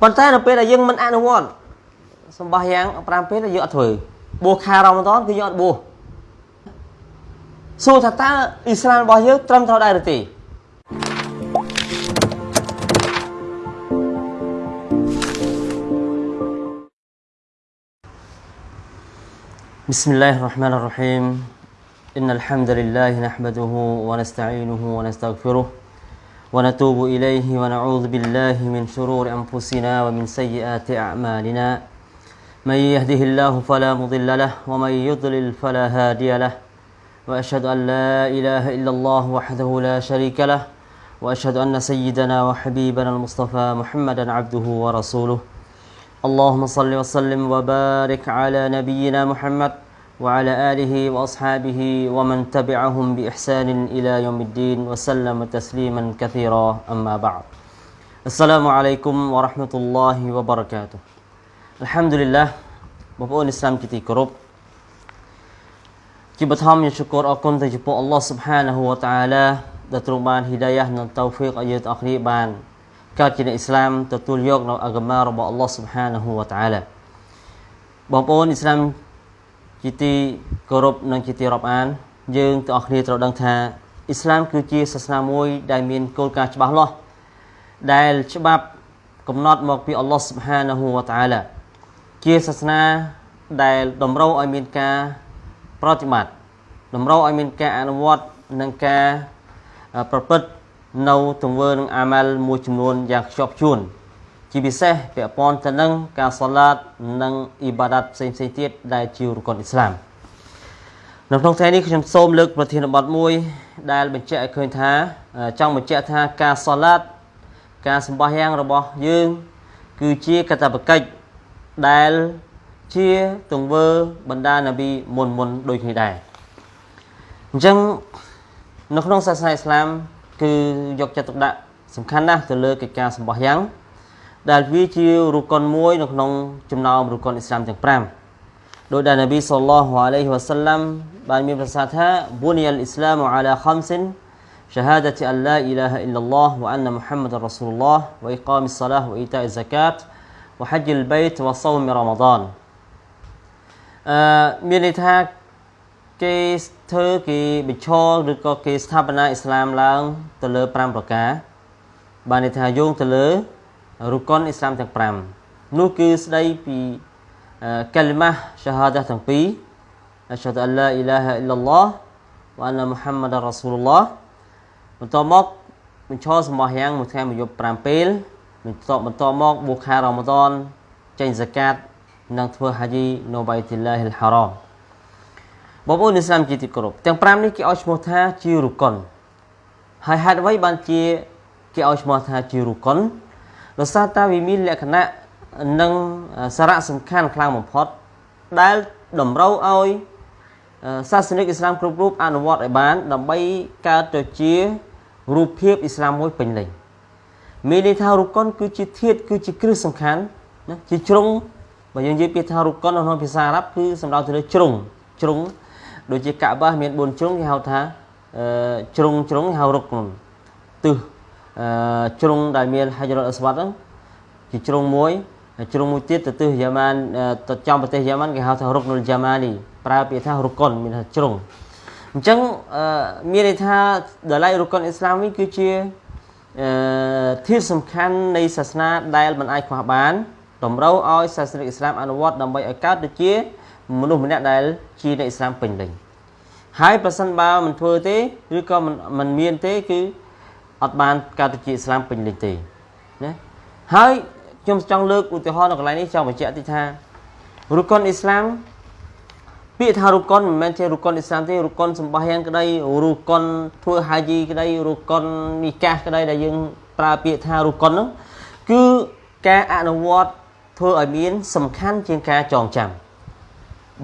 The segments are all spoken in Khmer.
ប៉ុន្តែនៅពេលដែលយើងមិនអនុវត្តសម្បះយ៉ាង5ពេលយើងអត់ធ្វើបួសខែរ៉ាម៉ាដនគឺយើងអត់បួសសួរថាតើអ៊ីស្លាមរបស់យើងត្រឹមត្រូវដែរឬទេ بسم الله الرحمن الرحيم إن الحمد لله نحمده ونستعينه ونستغفره ونتوب إليه ونعوذ بالله من شرور أنفسنا ومن سيئات أعمالنا. من يهده الله فلا مضل له ومن يضلل فلا هادي له. وأشهد أن لا إله إلا الله وحده لا شريك له وأشهد أن سيدنا وحبيبنا المصطفى محمدا عبده ورسوله. اللهم صل وسلم وبارك على نبينا محمد. وعلى آله وأصحابه ومن تبعهم بإحسان إلى يوم الدين وسلم تسليما كثيرا أما بعد السلام عليكم ورحمة الله وبركاته الحمد لله បងប្អូនឥស្លាមជាទីគោរពជាបឋមយើងជគរអរគុណទៅចំពោះអល់ឡោះ Subhanahu wa Ta'ala ដែលទ្រង់បានហ៊ីដាយ៉ានិងតៅហ្វីកឲ្យយើងទាំងអស់គ្នាបានកើតជាអ្នកអ៊ីស្លាមទទួលយកនៅអាហ្គមារបស់អល់ឡោះ Subhanahu wa Ta'ala បងប្អូនអ៊ីស្លាម ជាទីគោរពនិងជាទីរាប់អាន យើងទាំងអស់គ្នាត្រូវដឹងថាអ៊ីស្លាមគឺជាសាសនាមួយដែលមានគោលការណ៍ច្បាស់លាស់ដែលច្បាប់កំណត់មកពីអល់ឡោះ Subhanahu wa Ta'ala ជាសាសនាដែលតម្រូវឲ្យមានការប្រតិបត្តិតម្រូវឲ្យមានការអនុវត្តនិងការប្រព្រឹត្តនៅទង្វើនឹងអាម៉ាល់មួយចំនួនយ៉ាងខ្ជាប់ខ្ជួន ជាពិសេសពាក់ព័ន្ធទៅនឹងការសាឡាតនិងអ៊ីបាដាតផ្សេងផ្សេងទៀតដែលជារកុនអ៊ីស្លាមនៅក្នុងថ្ងៃនេះខ្ញុំសូមលើកប្រធានបទមួយ ដែលបញ្ជាក់ឲ្យឃើញថាចង់បញ្ជាក់ថាការសាឡាតការសម្បះយ៉ាងរបស់យើង គឺជាកតបកិច្ចដែលជាទង្វើបណ្ដានប៊ីមុនមុនដូចគ្នាដែរអញ្ចឹងនៅក្នុងសាសនាអ៊ីស្លាម គឺយកចិត្តទុកដាក់សំខាន់ណាស់ទៅលើកិច្ចការសម្បះយ៉ាង ដែលវាជារុកុនមួយនៅក្នុងចំណោមរុកុនអ៊ីស្លាមទាំង5ដោយដែលនប៊ីសល្លោះអាឡៃហ៊ីវ៉ាសាឡាំបានមានប្រសាសន៍ថាប៊ូនីអ៊ីស្លាមអាឡាខំសិន شهادة أن لا إله إلا الله وأن محمد رسول الله وإقام الصلاة وإيتاء الزكاة وحج البيت وصوم رمضان អឺមានន័យថាគេធ្វើគេបញ្ឈរឬក៏គេស្ថាបនាអ៊ីស្លាមឡើង ទៅលើ5ប្រការបានន័យថាយោងទៅលើ រុកុនអ៊ីស្លាមទាំង5នោះគឺស្ដីពីកាលីម៉ាសាហាដាទាំងពីរអស្ហាឌអឡាអ៊ីឡាហាអ៊ីឡឡោះវ៉ាណាមូហាម៉ាដរ៉ាស៊ូលឡោះបន្តមកបញ្ឈរសម្បះយ៉ាងមួយថ្ងៃមួយយប់5ពេលបន្តបន្តមកបួសខែរ៉ាម៉ាដនចេញហ្សាកាតនិងធ្វើហាជីនៅបៃទីឡាហ៊ីលហារ៉មបងប្អូនឥស្លាមជាទីគោរពទាំង5នេះគេឲ្យឈ្មោះថាជារុកុនហើយហេតុអ្វីបានជាគេឲ្យឈ្មោះថាជារុកុន ដោយសារតែវាមានលក្ខណៈនិងសារៈសំខាន់ខ្លាំងបំផុតដែលតម្រូវឲ្យសាសនិកអ៊ីស្លាមគ្រប់រូបអនុវត្តឲ្យបាន ដើម្បីកើតទៅជារូបភាពអ៊ីស្លាមមួយពេញលេញមានន័យថារុកុនគឺជាធាតគឺជាគ្រឹះសំខាន់ណាជាជ្រុងបើយើងនិយាយពាក្យថារុកុននៅក្នុងភាសាអារ៉ាប់គឺសំដៅទៅលើជ្រុងជ្រុងដូចជាកាបាមាន4ជ្រុងគេហៅថាជ្រុងជ្រុងហៅរុកុនទិស ជ្រុងដែលមានហាច់រ៉ុលអស្វ៉ាត់ហ្នឹងជាជ្រុងមួយជ្រុងមួយទៀតទៅទិសយ៉ាម៉ានទៅចំប្រទេសយ៉ាម៉ានគេហៅថារុកនុលយ៉ាម៉ានីប្រើពាក្យថារុកុនមានថាជ្រុងអញ្ចឹងមានន័យថាដល់ឡៃរុកុនអ៊ីស្លាមវិញគឺជាអឺធាតុសំខាន់នៃសាសនាដែលមិនអាចខ្វះបានតម្រូវឲ្យសាសនិកអ៊ីស្លាមអនុវត្តដើម្បីឲ្យកើតទៅជាមនុស្សម្នាក់ដែលជាអ្នកអ៊ីស្លាមពេញលេញហើយប្រសិនបើមិនធ្វើទេឬក៏មិនមានទេគឺ អត់បានកើតទៅជាអ៊ីស្លាមពេញលេញទេណាហើយខ្ញុំចង់លើកឧទាហរណ៍នៅកន្លែងនេះចង់បញ្ជាក់តិចថារុកុនអ៊ីស្លាមពាក្យថារុកុនមិនមែនជារុកុនអ៊ីស្លាមទេរុកុនសម្បះយ៉ាងក្តីរុកុនធ្វើហាជីក្តីរុកុននីកាសក្តីដែលយើងប្រើពាក្យថារុកុននោះគឺការអនុវត្តធ្វើឲ្យមានសំខាន់ជាងការចងចាំ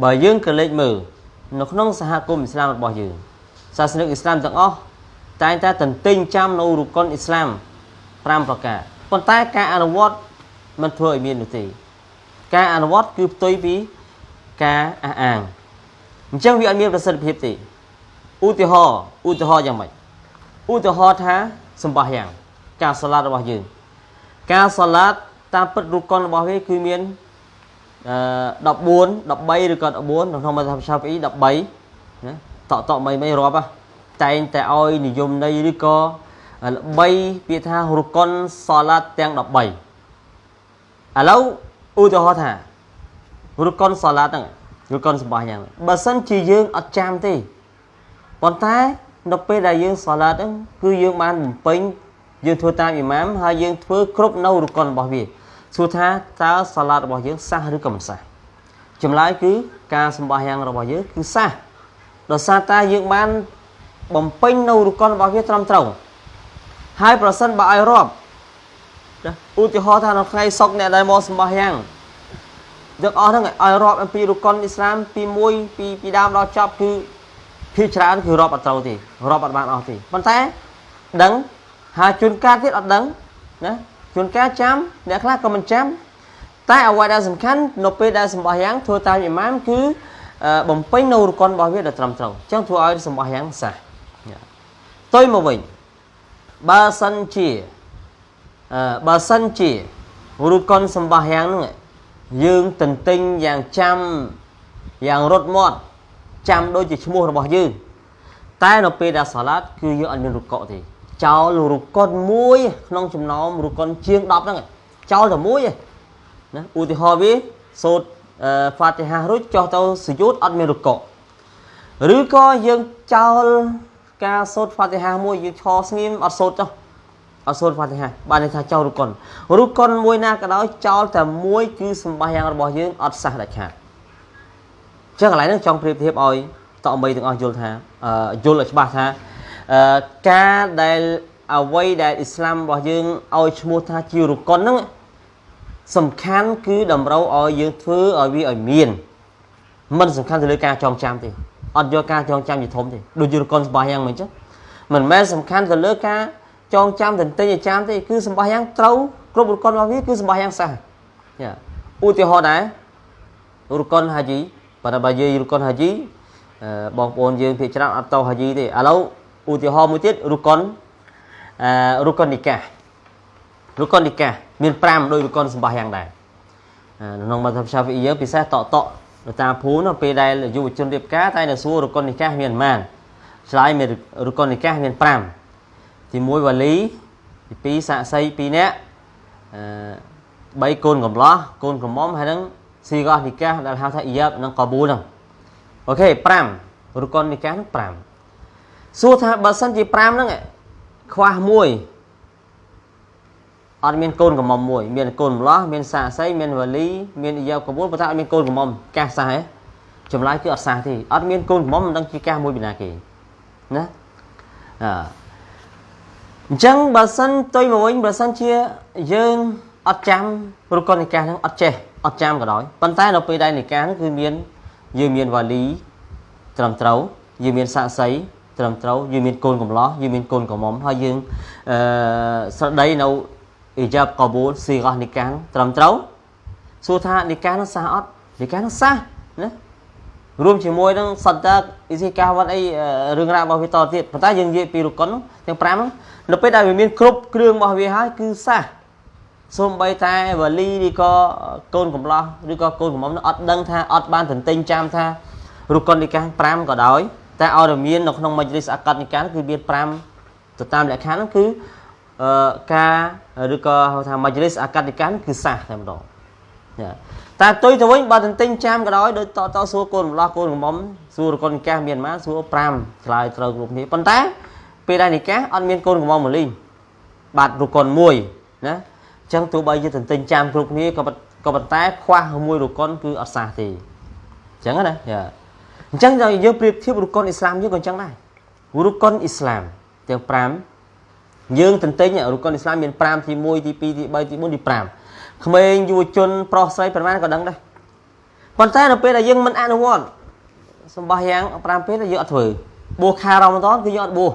បើយើងក៏លេចមើលនៅក្នុងសហគមន៍អ៊ីស្លាមរបស់យើងសាសនិកអ៊ីស្លាមទាំងអស់ តែងតែទន្ទិញចាំនៅរុកុនអ៊ីស្លាម5ប្រការប៉ុន្តែការអនុវត្តមិនធ្វើឲ្យមាននោះទេ ការអនុវត្តគឺផ្ទុយពីការអះអាងអញ្ចឹងវាអត់មានប្រសិទ្ធភាពទេឧទាហរណ៍ឧទាហរណ៍យ៉ាងម៉េចឧទាហរណ៍ថាសម្បះយ៉ាង ការសាឡាតរបស់យើង ការសាឡាតតាមពិតរុកុនរបស់វាគឺមានអឺ14 13ឬក៏14ក្នុងមធ្យមឆាហ្វី13ណាតកតកមិនមិនរាប់ តែងតែឲ្យនិយមន័យឬក៏ល្បីពាក្យថារុកុនសាឡាតទាំង13ឥឡូវឧទាហរណ៍ថារុកុនសាឡាតហ្នឹងរុកុនសម្បាយ៉ាងបើសិនជាយើងអត់ចាំទេប៉ុន្តែនៅពេលដែលយើងសាឡាតហ្នឹងគឺយើងបានបំពេញយើងធ្វើតាមអ៊ីម៉ាមហើយយើងធ្វើគ្រប់នៅរុកុនរបស់វាសួរថាតើសាឡាតរបស់យើងសះឬក៏មិនសះចម្លើយគឺការសម្បាយ៉ាងរបស់យើងគឺសះដោយសារតែយើងបាន បំពេញនៅរុកុនរបស់វាត្រឹមត្រូវហើយប្រសិនបើឲ្យរាប់ឧទាហរណ៍ថានៅថ្ងៃសុកអ្នកដែលមកសម្បាយ៉ាងទាំងអស់ហ្នឹងឲ្យរាប់អំពីរុកុនអ៊ីស្លាមពី1ពីពីដើមដល់ចប់គឺភាគច្រើនគឺរាប់អត់ត្រូវទេរាប់អត់បានអស់ទេប៉ុន្តែដឹងហើយជួនកាលទៀតអត់ដឹងណាជួនកាលចាំអ្នកខ្លះក៏មិនចាំតែអ្វីដែលសំខាន់នៅពេលដែលសម្បះយ៉ាងធ្វើតាមអ៊ីម៉ាមគឺបំពេញនៅរកុនរបស់វាដល់ត្រឹមត្រូវអញ្ចឹងធ្វើឲ្យសម្បះយ៉ាងសះ ទុយមកវិញបើសិនជាបើសិនជារកុនសម្បះយ៉ាងហ្នឹងយើងទន្ទិញយ៉ាងចាំយ៉ាងរត់មាត់ចាំដូចជាឈ្មោះរបស់យើងតែនៅពេលដែលសាឡាតគឺយើងអត់មានរុកកទេចោលរុកុនមួយក្នុងចំណោមរុកុនជាង10ហ្នឹងចោលតែមួយឯណាឧទាហរណ៍វាសូត្រហ្វាទីហារួចចុះទៅសយុតអត់មានរុកកឬក៏យើងចោល ការសូត្រហ្វាទីហាមួយយើងឈរស្ងៀមអត់សូត្រចុះអត់សូត្រហ្វាទីហាបានន័យថាចោលរុកុនរុកុនមួយណាក៏ដោយចោលតែមួយគឺសម្បាយ៉ាងរបស់យើងអត់សះដាច់ខាតចឹងកន្លែងហ្នឹងចង់ប្រៀបធៀបឲ្យតអមីទាំងអស់យល់ថាយល់ឲ្យច្បាស់ថាការដែលអ្វីដែលអ៊ីស្លាមរបស់យើងឲ្យឈ្មោះថាជារុកុនហ្នឹងសំខាន់គឺតម្រូវឲ្យយើងធ្វើឲ្យវាឲ្យមានមិនសំខាន់ទៅលើការចងចាំទេ អត់យកការចងចាំជាធំទេដូចជារុកុនសម្បាយ៉ាងមិនអញ្ចឹងមិនមែនសំខាន់ទៅលើការចងចាំទន្ទិញអាចារ្យទេគឺសម្បាយ៉ាងត្រូវគ្រប់រុកុនរបស់វាគឺសម្បាយ៉ាងសះយ៉ាឧទាហរណ៍ដែររុកុនហាជីប៉ុន្តែបើនិយាយរុកុនហាជីបងប្អូនយើងភាគច្រើនអត់តោហាជីទេឥឡូវឧទាហរណ៍មួយទៀតរុកុនអឺរុកុននីការុកុននីកាមាន5ដោយរុកុនសម្បាយ៉ាងដែរក្នុងមធ្យមឆាហ្វីយើងពិសេសតកតកនៅ តាមភូមិពេលដែលយុវជនរៀបការតែនៅសួររុកុននីកាមានប៉ុន្មានឆ្លើយមានរុកុននីកាមាន5ទី1វ៉ាលីទី2សាក់សី2នាក់អឺ3កូនកំឡោះកូនក្រមុំហើយនឹងស៊ីកោះនីកាដែលហៅថាអ៊ីយ៉ាបនិងកាប៊ូលហ្នឹងអូខេ5រុកុននីកា5សួរថាបើសិនជា5ហ្នឹងខ្វះមួយ អត់មានកូនកំមុំមួយ មានកូនម្លោះមានសាស័យមានវលីមានអាយកបួលប៉ុន្តែអត់មានកូនកំមុំកាសសះហ៎ចម្លើយគឺអត់សះទេអត់មានកូនកំមុំមិនដឹងជាកាសមួយពីណាគេណាអឺអញ្ចឹងបើសិនទុយមកវិញបើសិនជាយើងអត់ចាំរុកុននិកាសហ្នឹងអត់ចេះអត់ចាំក៏ដោយប៉ុន្តែនៅពេលដែលនិកាសហ្នឹងគឺមានយើងមានវ៉ាលីត្រឹមត្រូវយើងមានសាក់សីត្រឹមត្រូវយើងមានកូនកំឡោះយើងមានកូនកំមុំហើយយើងអឺស្រដីនៅ អ៊ីយ៉ាបកបូលស៊ីរ៉ះនីកានត្រឹមត្រូវសួរថានីកាននោះសះអត់នីកាននោះសះណារួមជាមួយនឹងសត្តាអ៊ីស៊ីកាវ៉ាត់អីរឿងរ៉ាវរបស់វាតទៀតប៉ុន្តែយើងនិយាយពីរុកុនទាំង5ហ្នឹងនៅពេលដែលវាមានគ្រប់គ្រឿងរបស់វាហើយគឺសះសូម្បីតែវ៉ាលីឬក៏កូនកំឡោះឬក៏កូនកំមុំនោះអត់ដឹងថាអត់បានទន្ទិញចាំថារុកុននីកា5ក៏ដោយតែឲ្យតែមាននៅក្នុងមជ្ឈលិសអកតនិកាយគឺមាន5ទៅតាមលក្ខខណ្ឌហ្នឹងគឺអឺ ការឬក៏ហៅថាមជ្ឈលិសអកតនិកាយគឺសាសតែម្ដងតែទុយទៅវិញបើទន្ទិញចាំក៏ដោយដូចតតសួរកូនម្លោះកូនកំមុំសួរកូននិកាយមានប៉ុន្មានសួរ5ឆ្លើយត្រូវគ្រប់គ្នាប៉ុន្តែពេលដែលនិកាយអត់មានកូនកំមុំមកលីងបាទរុកុនមួយណាអញ្ចឹងទោះបីជាទន្ទិញចាំគ្រប់គ្នាក៏ក៏ប៉ុន្តែខ្វះមួយរុកុនគឺអត់សះទេអញ្ចឹងណាយ៉ាអញ្ចឹងយើងប្រៀបធៀបរុកុនអ៊ីស្លាមយើងក៏អញ្ចឹងដែររុកុនអ៊ីស្លាមទាំង5 យើងទន្ទិញរុកុនអ៊ីស្លាមមាន5ទី1ទី2ទី3ទី4ទី5ក្មេងយុវជនប្រុសស្រីប្រហែលក៏ដឹងដែរប៉ុន្តែនៅពេលដែលយើងមិនអនុវត្តសម្បះយ៉ាង5ពេលយើងអត់ធ្វើបួសខែរ៉ាម៉ាដនគឺយើងអត់បួស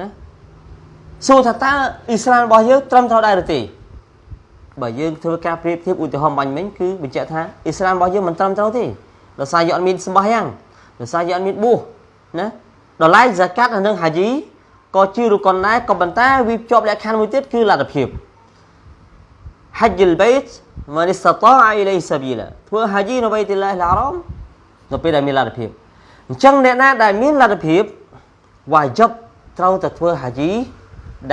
ណាសួរថាតើអ៊ីស្លាមរបស់យើងត្រឹមត្រូវដែរឬទេបើយើងធ្វើការប្រៀបធៀបឧទាហរណ៍បាញ់មិញគឺបញ្ជាក់ថាអ៊ីស្លាមរបស់យើងមិនត្រឹមត្រូវទេដោយសារយើងអត់មានសម្បះយ៉ាងដោយសារយើងអត់មានបួសណាដល់ឡែកហ្សាកាត់និងហាជី ក៏ជារុកុនដែរក៏ប៉ុន្តែវាជាប់លក្ខខណ្ឌមួយទៀតគឺលទ្ធភាព حج البيت من استطاع إليه سبيلا ធ្វើហាជីនៅបៃតុលឡាហ៍អារ៉មនៅពេលដែលមានលទ្ធភាពអញ្ចឹងអ្នកណាដែលមានលទ្ធភាពវ៉ាជីបត្រូវតែធ្វើហាជី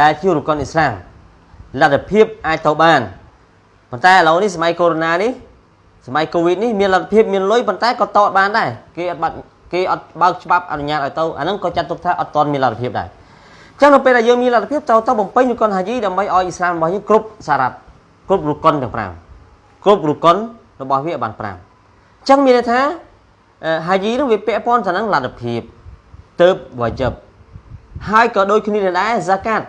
ដែលជារុកុនអ៊ីស្លាមលទ្ធភាពអាចទៅបានប៉ុន្តែឥឡូវនេះសម័យកូវីដនេះសម័យកូវីដនេះមានលទ្ធភាពមានលុយប៉ុន្តែក៏តតបានដែរគេអត់បាត់គេអត់បើកច្បាប់អនុញ្ញាតឲ្យទៅអាហ្នឹងក៏ចាត់ទុកថាអត់ទាន់មានលទ្ធភាពដែរអញ្ ចឹងនៅពេលដែលយើងមានលទ្ធភាពទៅទៅបំពេញរុកុនហាជីដើម្បីឲ្យអ៊ីស្លាមរបស់យើងគ្រប់សារ៉ាត់គ្រប់រុកុនទាំង5គ្រប់រុកុនរបស់វាបាន5អញ្ចឹងមានន័យថាហាជីនឹងវាពាក់ព័ន្ធទៅនឹងលទ្ធភាពទៅវ៉ាជីបហើយក៏ដូចគ្នាដែរហ្សាកាត់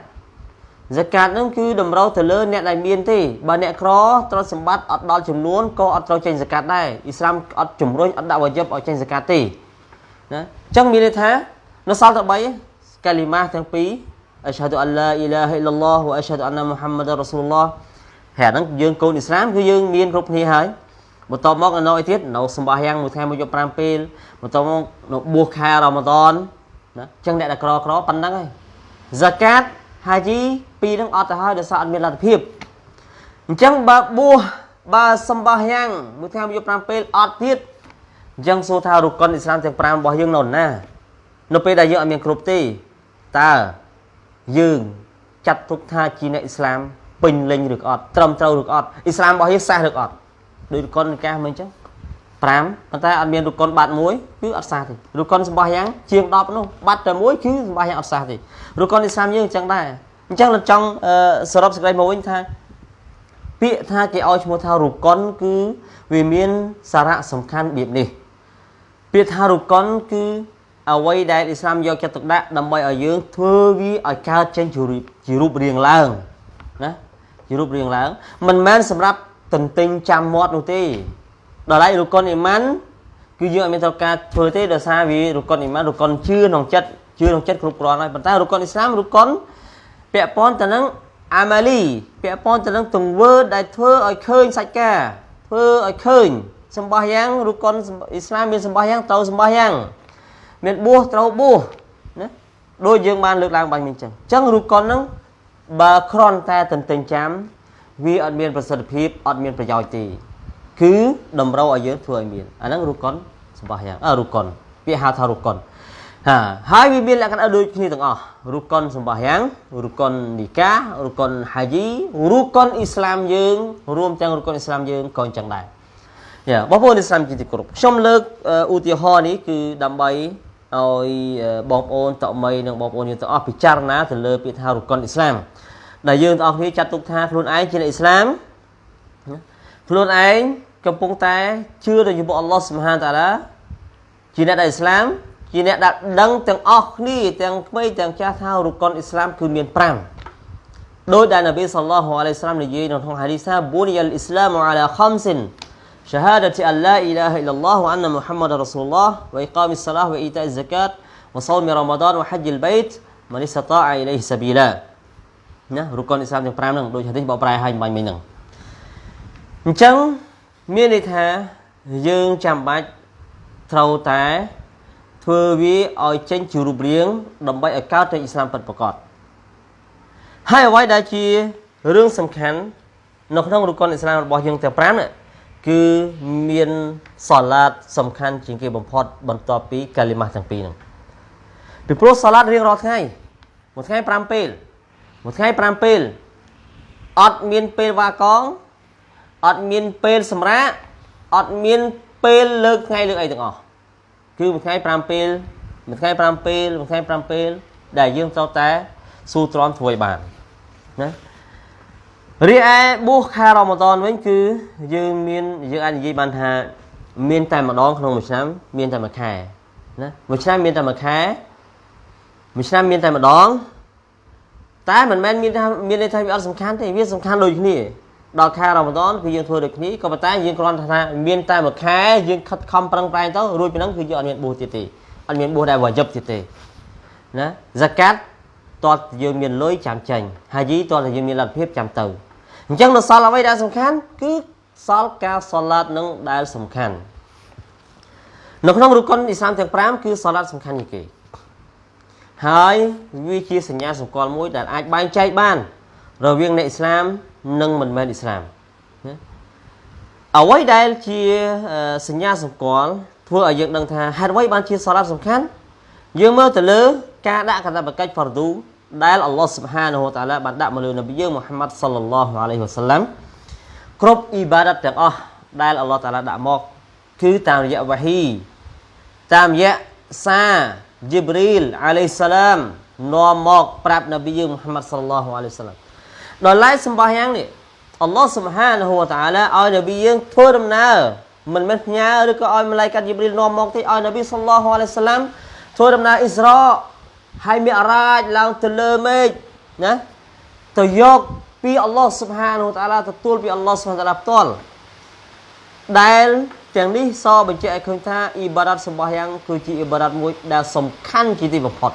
ហ្សាកាត់នឹងគឺតម្រូវទៅលើអ្នកដែលមានទេបើអ្នកក្រទ្រព្យសម្បត្តិអត់ដល់ចំនួនក៏អត់ត្រូវចេញហ្សាកាត់ដែរអ៊ីស្លាមអត់ជំរុញអត់ដាក់វ៉ាជីបឲ្យចេញហ្សាកាត់ទេណាអញ្ចឹងមានន័យថានៅសល់តែ3 កាលីម៉ាទាំងពីរអស្ហាឌុអល់ឡាអ៊ីឡាហិលឡោះវអស្ហាឌុអានណាមូហាម៉ាត់រ៉ាស៊ូលឡោះហើយអាហ្នឹងយើងកូនអ៊ីស្លាមគឺយើងមានគ្រប់គ្នាហើយបន្ទាប់មកនៅអីទៀតនៅសម្បាយ៉ាងមួយថ្ងៃមួយយប់5ពេលបន្ទាប់មកនៅបួសខែរ៉ាម៉ាដនណាអញ្ចឹងអ្នកដែលក្រក្រប៉ុណ្ណឹងហើយហ្សាកាតហាជីពីរនឹងអត់ទៅហើយដោយសារអត់មានលទ្ធភាពអញ្ចឹងបើបួសបើសម្បាយ៉ាងមួយថ្ងៃមួយយប់5ពេលអត់ទៀតអញ្ចឹងសួរថារុកុនអ៊ីស្លាមទាំង5របស់យើងនៅណានៅពេលដែលយើងអត់មានគ្រប់ទេ តើយើងចាត់ទុកថាជាអ្នកអ៊ីស្លាមពេញលេញឬក៏អត់ត្រឹមត្រូវឬក៏អត់អ៊ីស្លាមរបស់យើងសះឬក៏អត់ដោយរុកុននិកាសមិនអញ្ចឹង5ប៉ុន្តែអត់មានរុកុនបាត់មួយគឺអត់សះទេរុកុនសម្បោះយ៉ាងជាង10នោះបាត់តែមួយគឺសម្បោះយ៉ាងអត់សះទេរុកុនអ៊ីស្លាមយើងអញ្ចឹងដែរអញ្ចឹងលោកចង់សរុបសេចក្តីមកវិញថាពាក្យថាគេឲ្យឈ្មោះថារុកុនគឺវាមានសារៈសំខាន់របៀបនេះពាក្យថារុកុនគឺ អ្វីដែលអ៊ីស្លាមយកចិត្តទុកដាក់ដើម្បីឲ្យយើងធ្វើវាឲ្យកើតចេញជារូបរាងឡើងណាជារូបរាងឡើងមិនមែនសម្រាប់ទន្ទិញចាំមាត់នោះទេដល់ឡែករុកុនអ៊ីម៉ានគឺយើងអត់មានត្រូវការធ្វើទេដោយសារវារុកុនអ៊ីម៉ានរុកុនជឿក្នុងចិត្តជឿក្នុងចិត្តគ្រប់គ្រាន់ហើយប៉ុន្តែរុកុនអ៊ីស្លាមរុកុនពាក់ព័ន្ធទៅនឹងអាម៉ាលីពាក់ព័ន្ធទៅនឹងទង្វើដែលធ្វើឲ្យឃើញសាច់ការធ្វើឲ្យឃើញសម្បះយ៉ាងរុកុនអ៊ីស្លាមមានសម្បះយ៉ាងត្រូវសម្បះយ៉ាង មានបួសត្រូវបួសណាដូចយើងបានលើកឡើងបាញ់មិញចឹងអញ្ចឹងរូបកុនហ្នឹងបើគ្រាន់តែទន្ទិញចាំវាអត់មានប្រសិទ្ធភាពអត់មានប្រយោជន៍ទេគឺតម្រូវឲ្យយើងធ្វើឲ្យមានអាហ្នឹងរូបកុនសម្បះយ៉ាងអើរូបកុនពាក្យហៅថារូបកុនហាហើយវាមានលក្ខណៈដូចគ្នាទាំងអស់រូបកុនសម្បះយ៉ាងរូបកុននីការូបកុនហាជីរូបកុនអ៊ីស្លាមយើងរួមទាំងរូបកុនអ៊ីស្លាមយើងក៏អញ្ចឹងដែរយ៉ាបងប្អូនអ៊ីស្លាមជាទីគោរពខ្ញុំលើកឧទាហរណ៍នេះគឺដើម្បី ឲ្យបងប្អូនតមីនិងបងប្អូនយើងទាំងអស់ពិចារណាទៅលើពាក្យថារុកុនអ៊ីស្លាមដែលយើងទាំងអស់គ្នាចាត់ទុកថាខ្លួនឯងជាអ្នកអ៊ីស្លាមខ្លួនឯងកំពុងតែជឿទៅចំពោះអល់ឡោះសុបហានតាឡាជាអ្នកដែលអ៊ីស្លាមជាអ្នកដែលដឹងទាំងអស់គ្នាទាំងក្មេងទាំងចាស់ថារុកុនអ៊ីស្លាមគឺមាន5ដោយដែលនប៊ីសល្លោះអាឡៃសាឡាមនិយាយនៅក្នុងហាឌីសថាប៊ូនីអ៊ីស្លាមអាឡាខំសិន شهادة أن لا إله إلا الله وأن محمد رسول الله وإقام الصلاة وإيتاء الزكاة وصوم رمضان وحج البيت من استطاع إليه سبيلا ណារុកុនអ៊ីស្លាមទាំង5ហ្នឹងដូចហាឌីសបកប្រែឲ្យបាញ់មិញហ្នឹងអញ្ចឹងមានន័យថាយើងចាំបាច់ត្រូវតែធ្វើវាឲ្យចេញជារូបរាងដើម្បីឲ្យកើតទៅអ៊ីស្លាមពិតប្រាកដហើយអ្វីដែលជារឿងសំខាន់នៅក្នុងរុកុនអ៊ីស្លាមរបស់យើងទាំង5ហ្នឹង គឺមានសាឡាតសំខាន់ជាងគេបំផុតបន្ទាប់ពីកាលីម៉ាស់ទាំងពីរហ្នឹងពីព្រោះសាឡាតរៀងរាល់ថ្ងៃមួយថ្ងៃ5ពេលមួយថ្ងៃ5ពេលអត់មានពេលវ៉ាកងអត់មានពេលសម្រាកអត់មានពេលលើកថ្ងៃលើកអីទាំងអស់គឺមួយថ្ងៃ5ពេលមួយថ្ងៃ5ពេលមួយថ្ងៃ5ពេលដែលយើងត្រូវតែស៊ូទ្រាំធ្វើឲ្យបានណា រីឯបួសខែរ៉ម៉ាដនវិញគឺយើងមានយើងអាចនិយាយបានថាមានតែម្ដងក្នុងមួយឆ្នាំមានតែមួយខែណាមួយឆ្នាំមានតែមួយខែមួយឆ្នាំមានតែម្ដងតែមិនមែនមានថាមានន័យថាវាអត់សំខាន់ទេវាសំខាន់ដូចគ្នាដល់ខែរ៉ម៉ាដនគឺយើងធ្វើដូចគ្នាក៏ប៉ុន្តែយើងគ្រាន់តែថាមានតែមួយខែយើងខិតខំប្រឹងប្រែងទៅរួចពីហ្នឹងគឺយើងអត់មានបួសទៀតទេអត់មានបួសដែលវាយិបទៀតទេណាហ្សាកាត់តើយើងមានលុយចាំចេញហាជីតើយើងមានលទ្ធភាពចាំទៅ អញ្ចឹងនៅសល់អ្វីដែលសំខាន់គឺសល់ការសឡាតនឹងដែលសំខាន់នៅក្នុងរុកុនអ៊ីស្លាមទាំង5គឺសឡាតសំខាន់ជាងគេហើយវាជាសញ្ញាសម្គាល់មួយដែលអាចបែងចែកបាន រវាងអ្នកអ៊ីស្លាម និងមិនមែនអ៊ីស្លាមណាអ្វីដែលជាសញ្ញាសម្គាល់ធ្វើឲ្យយើងដឹងថាហេតុអ្វីបានជាសាឡាត់សំខាន់យើងមើលទៅលើការដាក់កាតព្វកិច្ចហ្វារឌូ ដែលអល់ឡោះស៊ុបហានហូតាឡាបានដាក់មកលើនប៊ីយើងមូហាម៉ាត់សល្លឡោះអាឡៃហ៊ីវ៉ាសាឡាំគ្រប់អ៊ីបារ៉ាត់ទាំងអស់ដែលអល់ឡោះតាឡាដាក់មកគឺតាមរយៈវ៉ាហ៊ីតាមរយៈសាជីប្រីលអាឡៃសាឡាមនាំមកប្រាប់នប៊ីយើងមូហាម៉ាត់សល្លឡោះអាឡៃសាឡាមដល់ឡែកសម្បះយ៉ាងនេះអល់ឡោះស៊ុបហានហូតាឡាឲ្យនប៊ីយើងធ្វើដំណើរមិនមែនផ្ញើឬក៏ឲ្យម៉ាឡៃកាត់ជីប្រីលនាំមកទេឲ្យនប៊ីសល្លឡោះអាឡៃសាឡាមធ្វើដំណើរអ៊ីស្រា ហើយមីអរ៉ាចឡើងទៅលើមេឃណាទៅយកពីអល់ឡោះស៊ុបហានូតាឡាទទួលពីអល់ឡោះស៊ុបហានតាឡាផ្ទាល់ដែលទាំងនេះសបញ្ជាក់ឲ្យឃើញថាអ៊ីបារ៉ាត់សម្បះយ៉ាងគឺជាអ៊ីបារ៉ាត់មួយដែលសំខាន់ជាទីបំផុត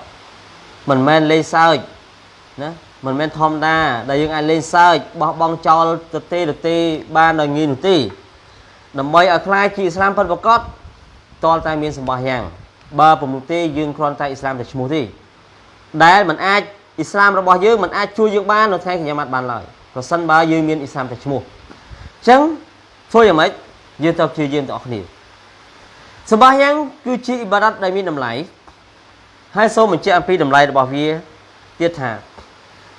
មិនមែនលេងសើចណាមិនមែនធម្មតាដែលយើងអាចលេងសើចបោះបង់ចោលទៅទេទៅទេបានដល់ងាយនោះទេដើម្បីឲ្យខ្លាចជាអ៊ីស្លាមពិតប្រាកដតលតែមានសម្បះយ៉ាងបើពុំនោះទេយើងគ្រាន់តែអ៊ីស្លាមតែឈ្មោះទេ ដែលมันអាចអ៊ីស្លាមរបស់យើងมันអាចជួយយើងបាននៅថ្ងៃកញ្ញាម៉ាត់បានឡើយប្រសិនបើយើងមានអ៊ីស្លាមតែឈ្មោះអញ្ចឹងធ្វើយ៉ាងម៉េចយើងត្រូវព្យាយាមទាំងអស់គ្នាសម្បាយ៉ាងគឺជាអ៊ីបារ៉ាត់ដែលមានតម្លៃហើយសូមបញ្ជាក់អំពីតម្លៃរបស់វាទៀតថា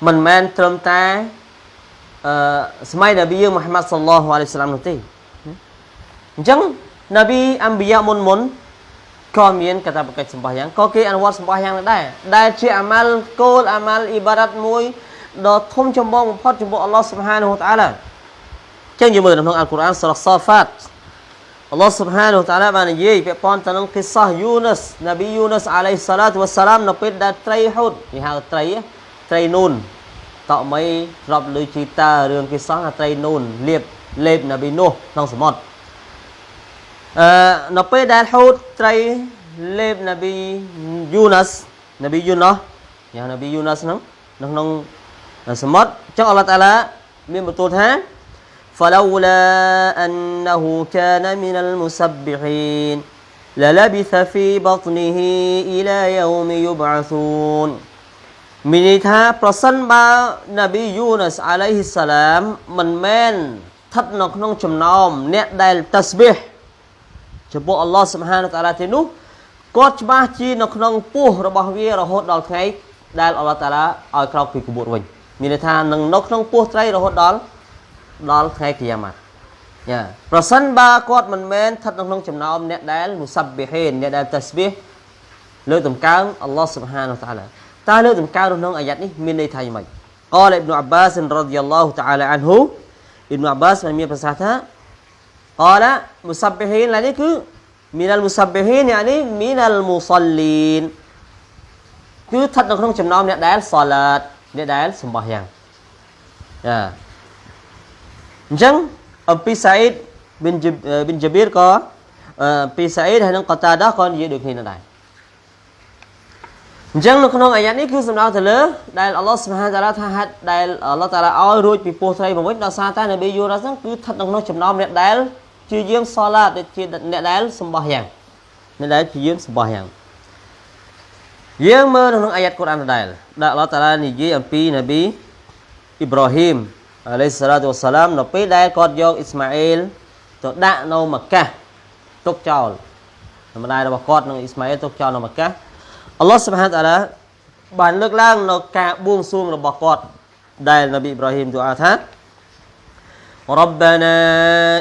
មិនមែនត្រឹមតែអឺសម័យនប៊ីយើងមូហាម៉ាត់សល្លោះអាឡៃសាឡាមនោះទេអញ្ចឹងនប៊ីអំប៊ីយ៉ាមុនមុន ក៏មានកតាបកិច្ចសម្បះយ៉ាងក៏គេអនុវត្តសម្បះយ៉ាងដែរដែលជាអាម៉ាល់គោលអាម៉ាល់អ៊ីបារ៉ាត់មួយដ៏ធំចម្បងបំផុតចំពោះអល់ឡោះស៊ុបហានហូតាឡាចឹងយើងមើលនៅក្នុងអល់កុរអានសូរ៉ាសាហ្វាតអល់ឡោះស៊ុបហានហូតាឡាបាននិយាយពាក់ព័ន្ធទៅនឹងគិសាយូណាសនប៊ីយូណាសអាឡៃសាឡាតវ៉ាសាឡាមនៅពេលដែលត្រីហូតគេហៅត្រីត្រីនូនតក់មីស្របលើជីតារឿងគិសាត្រីនូនលៀបលេបនប៊ីនោះក្នុងសមុទ្រ អឺនៅពេលដែលហូតត្រីលេបនប៊ីយូណាសនប៊ីយូណោះយ៉ាងនប៊ីយូណាសហ្នឹងនៅក្នុងសមុទ្រចឹងអល់ឡោះតាឡាមានបន្ទូលថា فلولا أنه كان من المسبحين للبث في بطنه إلى يوم يبعثون មានន័យថាប្រសិនបើនប៊ីយូណាសអាឡៃហ៊ីសាឡាមមិនមែនស្ថិតនៅក្នុងចំណោមអ្នកដែលតាស្ប៊ីហ៍ ចំពោះអល់ឡោះសុបហានតាឡាទេនោះគាត់ច្បាស់ជានៅក្នុងពោះរបស់វារហូតដល់ថ្ងៃដែលអល់ឡោះតាឡាឲ្យក្រោកពីកបួតវិញមានន័យថានឹងនៅក្នុងពោះត្រីរហូតដល់ដល់ថ្ងៃគីយ៉ាម៉ាត់យ៉ាប្រសិនបើគាត់មិនមែនស្ថិតនៅក្នុងចំណោមអ្នកដែលមុសាប៊ីហេនអ្នកដែលតាស្ប៊ីហ៍លើកតម្កើងអល់ឡោះសុបហានតាឡាតើលើកតម្កើងក្នុងអាយ៉ាត់នេះមានន័យថាយ៉ាងម៉េច قال ابن عباس رضي الله تعالى عنه ابن عباس បានមានប្រសាសន៍ថា قال مسبحين ឡើយនេះគឺមីនលមុសាប៊ីហ៊ីនយ៉ានេះមីនលមូសលីនគឺស្ថិតនៅក្នុងចំណោមអ្នកដែលសឡាតអ្នកដែលសម្បះយ៉ាងចាអញ្ចឹងអំពីសាអ៊ីដប៊ីនប៊ីនជាប៊ីរក៏អំពីសាអ៊ីដហើយនឹងកតាដាក៏និយាយដូចគ្នាដែរអញ្ចឹងនៅក្នុងអាយ៉ានេះគឺសំដៅទៅលើដែលអល់ឡោះសុបហានតាឡាថាហាត់ដែលអល់ឡោះតាឡាឲ្យរួចពីពោះត្រីមកវិញដោយសារតែនប៊ីយូរ៉ាហ្នឹងគឺស្ថិតនៅក្នុងចំណោមអ្នកដែល ជាយើងសឡាតជាអ្នកដែលសម្បោះយ៉ាងអ្នកដែលជាយើងសម្បោះយ៉ាងយើងមើលក្នុងអាយ៉ាត់កូរ៉ានដដែលដែលអល់ឡោះតាឡានិយាយអំពីនប៊ីអ៊ីប្រាហ៊ីមអាឡៃសាឡាតុវសាឡាមនៅពេលដែលគាត់យកអ៊ីស្ម៉ាអ៊ីលទៅដាក់នៅម៉ាកាសទុកចោលម្ដាយរបស់គាត់និងអ៊ីស្ម៉ាអ៊ីលទុកចោលនៅម៉ាកាសអល់ឡោះសុបហានតាឡាបានលើកឡើងនៅការបួងសួងរបស់គាត់ដែលនប៊ីអ៊ីប្រាហ៊ីមទូអាថា ربنا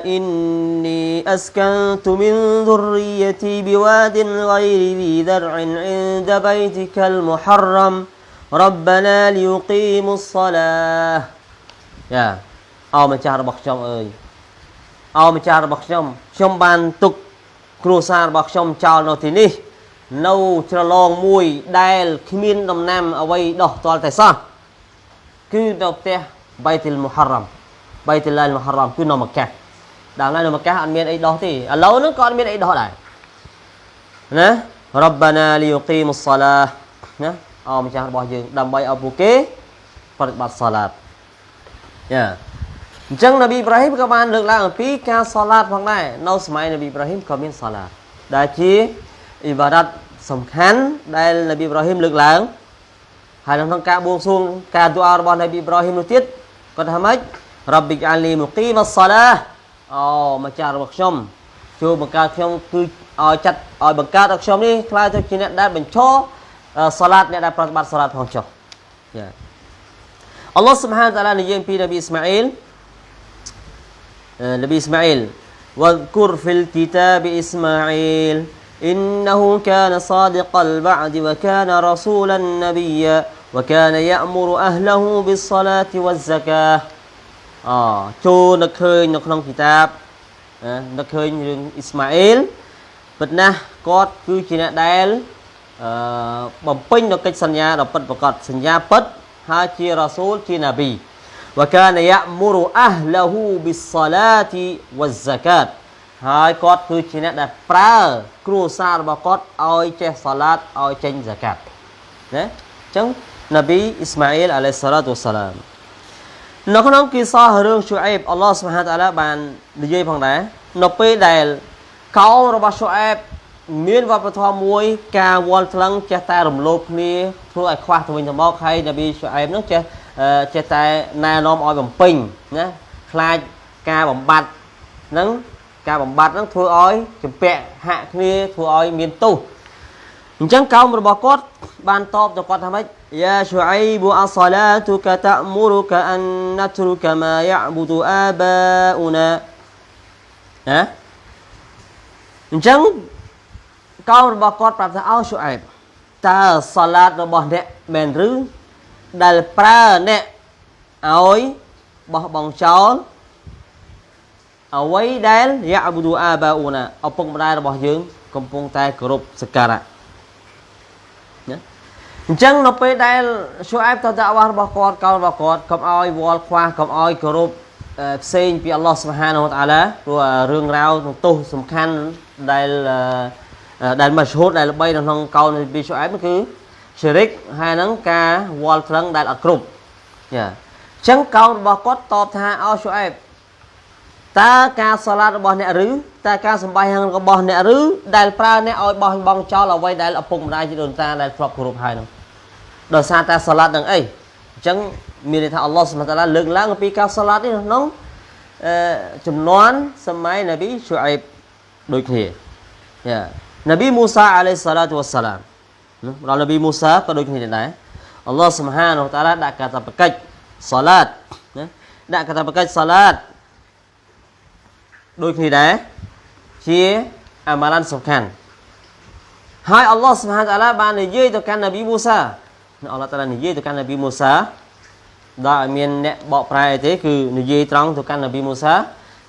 إني أسكنت من ذريتي بواد غير ذي ذرع عند بيتك المحرم ربنا ليقيموا الصلاة يا អោម្ចាស់របស់ខ្ញុំអើយអោម្ចាស់របស់ខ្ញុំខ្ញុំបានទុកគ្រួសាររបស់ខ្ញុំចោលនៅទីនេះនៅច្រឡងមួយដែលគ្មានដំណាំអ្វីដោះទាល់តែសោះគឺនៅផ្ទះបៃទិលមុហរ៉ាំ បៃតុលាលមហរ៉មគឺនៅម៉ាកាដល់នៅម៉ាកាអត់មានអីដោះទេឥឡូវហ្នឹងក៏អត់មានអីដោះដែរណារ៉ាបាណាលីយគីមុសឡាណាអោម្ចាស់របស់យើងដើម្បីឲ្យពួកគេប្រតិបត្តិសាឡាតយ៉ាអញ្ចឹងនប៊ីអ៊ីប្រាហ៊ីមក៏បានលើកឡើងអំពីការសាឡាតផងដែរនៅសម័យនប៊ីអ៊ីប្រាហ៊ីមក៏មានសាឡាតដែលជាអ៊ីបារ៉ាត់សំខាន់ដែលនប៊ីអ៊ីប្រាហ៊ីមលើកឡើងហើយក្នុងការបួងសួងការទូអារបស់នប៊ីអ៊ីប្រាហ៊ីមនោះទៀតគាត់ថាម៉េច រ៉ាប៊ីកអាលីមុគីមសាឡាអូម្ចាស់របស់ខ្ញុំជួយបង្កើតខ្ញុំគឺឲ្យចាត់ឲ្យបង្កើតឲ្យខ្ញុំនេះខ្លាចទៅជាអ្នកដែលបញ្ឈរសាឡាតអ្នកដែលប្រតិបត្តិសាឡាតផងចុះយ៉ាអល់ឡោះស៊ុបហានតាឡានិយាយពីនប៊ីអ៊ីស្ម៉ាអ៊ីលនប៊ីអ៊ីស្ម៉ាអ៊ីល واذكر في الكتاب إسماعيل إنه كان صادق الوعد وكان رسولا نبيا وكان يأمر أهله بالصلاة والزكاة អូចូលនឹកឃើញនៅក្នុងគីតាបនឹកឃើញរឿងអ៊ីស្ម៉ាអ៊ីលពិតណាស់គាត់គឺជាអ្នកដែលអឺបំពេញនៅកិច្ចសន្យាដ៏ពិតប្រាកដសន្យាពិតហើយជារ៉ាស៊ូលជាណាប៊ីវកានយៈមុរអះលហ៊ូប៊ីសឡាទីវ៉ាហ្សាកាតហើយគាត់គឺជាអ្នកដែលប្រើ គ្រួសាររបស់គាត់ឲ្យចេះសាឡាតឲ្យចេញហ្សាកាតណាអញ្ចឹងណាប៊ីអ៊ីស្ម៉ាអ៊ីលអាឡៃសាឡាតវ៉ាសាឡាម នៅក្នុងគីសោះរឿងស៊ូអេបអល់ឡោះស៊ុបហានតាឡាបាននិយាយផងដែរនៅពេលដែលកោរបស់ស៊ូអេបមានវប្បធម៌មួយ ការវល់ថ្លឹងចេះតែរំលោភគ្នាធ្វើឲ្យខ្វះទៅវិញទៅមកហើយនប៊ីស៊ូអេបនោះចេះចេះតែណែនាំឲ្យបំពេញណាខ្លាចការបំបត្តិហ្នឹងការបំបត្តិហ្នឹងធ្វើឲ្យចម្ពាក់ហាក់គ្នាធ្វើឲ្យមានទោសអញ្ចឹងកោមរបស់គាត់បានតបទៅគាត់ថាម៉េច យ៉ាឈូអៃប៊ូអសឡាតុកតាមុរុកអានណទ្រុកម៉ាយ៉ាប៊ូទូអាបាអ៊ូណាណាអញ្ចឹងកោមរបស់គាត់ប្រាប់ថាអោស៊ូអែបតើសាឡាតរបស់អ្នកមែនឬដែលប្រើអ្នកឲ្យបោះបង់ចោលអ្វីដែលយ៉ាប៊ូទូអាបាអ៊ូណាឪពុកម្ដាយរបស់យើង កំពុងតែគោរពសក្ការៈ អញ្ចឹងនៅពេលដែលឈូអែបទៅដាក់វ៉ារបស់គាត់កោរបស់គាត់កុំឲ្យវល់ខ្វះកុំឲ្យគោរពផ្សេងពីអល់ឡោះសុបហានវតាឡាព្រោះរឿងរ៉ាវទោសសំខាន់ដែលដែលមកឈូតដែលល្បីនៅក្នុងកោនពីឈូអែបគឺជារិកហើយហ្នឹងការវល់ថ្លឹងដែលអត់គ្រប់ចាអញ្ចឹងកោនរបស់គាត់តបថាអោឈូអែបតើការសាឡាតរបស់អ្នកឬតើការសម្បាយ៉ាងរបស់អ្នកឬដែលប្រើអ្នកឲ្យបោះបង់ចោលអ្វីដែលឪពុកម្ដាយជាដូនតាដែលធ្លាប់គោរពហើយហ្នឹង ដោយសារតែសាឡាត់នឹងអីអញ្ចឹងមានន័យថាអល់ឡោះសុបតាឡាលើកឡើងអំពីការសាឡាត់នេះក្នុងអឺចំនួនសម័យនប៊ីស៊ូអេបដូចគ្នាយ៉ានប៊ីមូសាអាឡៃសាឡាតុវ៉ាសាឡាមដល់នប៊ីមូសាក៏ដូចគ្នាដែរអល់ឡោះសុបហានតាឡាដាក់កាតព្វកិច្ចសាឡាតណាដាក់កាតព្វកិច្ចសាឡាតដូចគ្នាដែរជាអាម៉ាឡានសំខាន់ហើយអល់ឡោះសុបហានតាឡាបាននិយាយទៅកាន់នប៊ីមូសា អល់ឡោះតាឡានិយាយទៅកាន់នប៊ីមូសាដល់ឲ្យមានអ្នកបកប្រែអីទេគឺនិយាយត្រង់ទៅកាន់នប៊ីមូសា